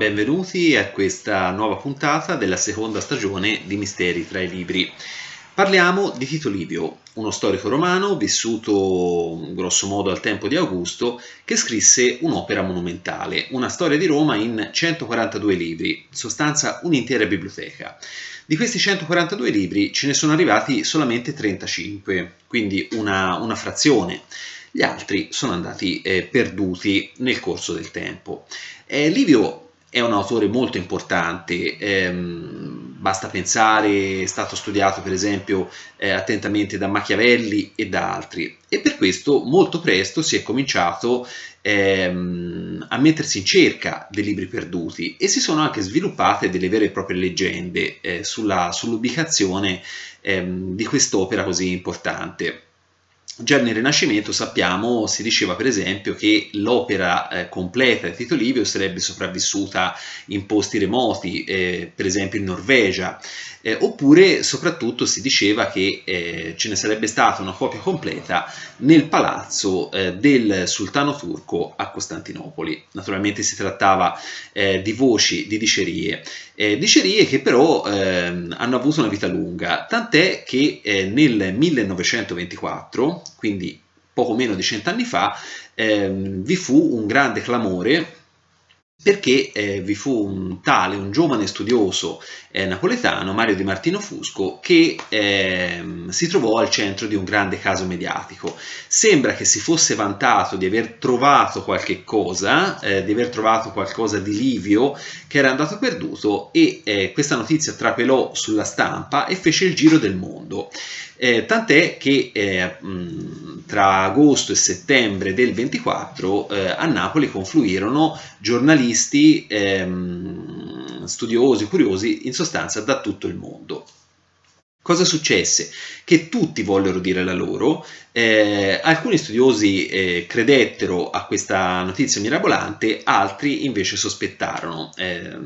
benvenuti a questa nuova puntata della seconda stagione di Misteri tra i libri. Parliamo di Tito Livio, uno storico romano vissuto grosso modo al tempo di Augusto, che scrisse un'opera monumentale, una storia di Roma in 142 libri, sostanza un'intera biblioteca. Di questi 142 libri ce ne sono arrivati solamente 35, quindi una, una frazione gli altri sono andati eh, perduti nel corso del tempo. Eh, Livio è un autore molto importante, ehm, basta pensare, è stato studiato per esempio eh, attentamente da Machiavelli e da altri e per questo molto presto si è cominciato ehm, a mettersi in cerca dei libri perduti e si sono anche sviluppate delle vere e proprie leggende eh, sull'ubicazione ehm, di quest'opera così importante. Già nel Rinascimento sappiamo, si diceva per esempio che l'opera eh, completa di Tito Livio sarebbe sopravvissuta in posti remoti, eh, per esempio in Norvegia, eh, oppure soprattutto si diceva che eh, ce ne sarebbe stata una copia completa nel palazzo eh, del sultano turco a Costantinopoli. Naturalmente si trattava eh, di voci, di dicerie, dicerie che però ehm, hanno avuto una vita lunga, tant'è che nel 1924 quindi poco meno di cent'anni fa, ehm, vi fu un grande clamore perché eh, vi fu un tale, un giovane studioso eh, napoletano, Mario Di Martino Fusco, che eh, si trovò al centro di un grande caso mediatico. Sembra che si fosse vantato di aver trovato qualche cosa, eh, di aver trovato qualcosa di Livio che era andato perduto e eh, questa notizia trapelò sulla stampa e fece il giro del mondo. Eh, tant'è che eh, tra agosto e settembre del 24 eh, a Napoli confluirono giornalisti, ehm, studiosi, curiosi, in sostanza da tutto il mondo. Cosa successe? Che tutti vollero dire la loro, eh, alcuni studiosi eh, credettero a questa notizia mirabolante, altri invece sospettarono. Eh,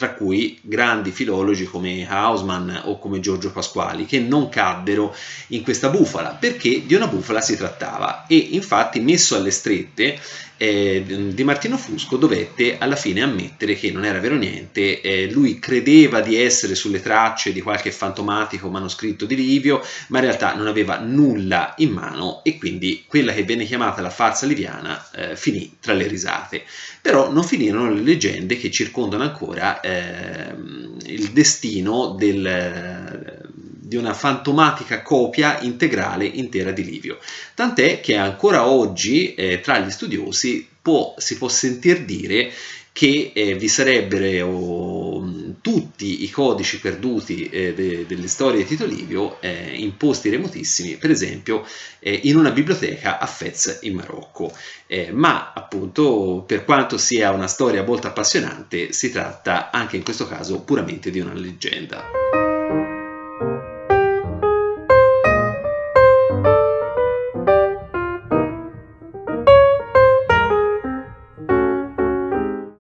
tra cui grandi filologi come Hausmann o come Giorgio Pasquali, che non caddero in questa bufala, perché di una bufala si trattava e infatti messo alle strette eh, Di Martino Fusco dovette alla fine ammettere che non era vero niente, eh, lui credeva di essere sulle tracce di qualche fantomatico manoscritto di Livio, ma in realtà non aveva nulla in mano e quindi quella che venne chiamata la farsa liviana eh, finì tra le risate. Però non finirono le leggende che circondano ancora ehm, il destino del di una fantomatica copia integrale intera di Livio. Tant'è che ancora oggi eh, tra gli studiosi può, si può sentir dire che eh, vi sarebbero oh, tutti i codici perduti eh, de, delle storie di Tito Livio eh, in posti remotissimi, per esempio eh, in una biblioteca a Fez in Marocco. Eh, ma appunto per quanto sia una storia molto appassionante si tratta anche in questo caso puramente di una leggenda.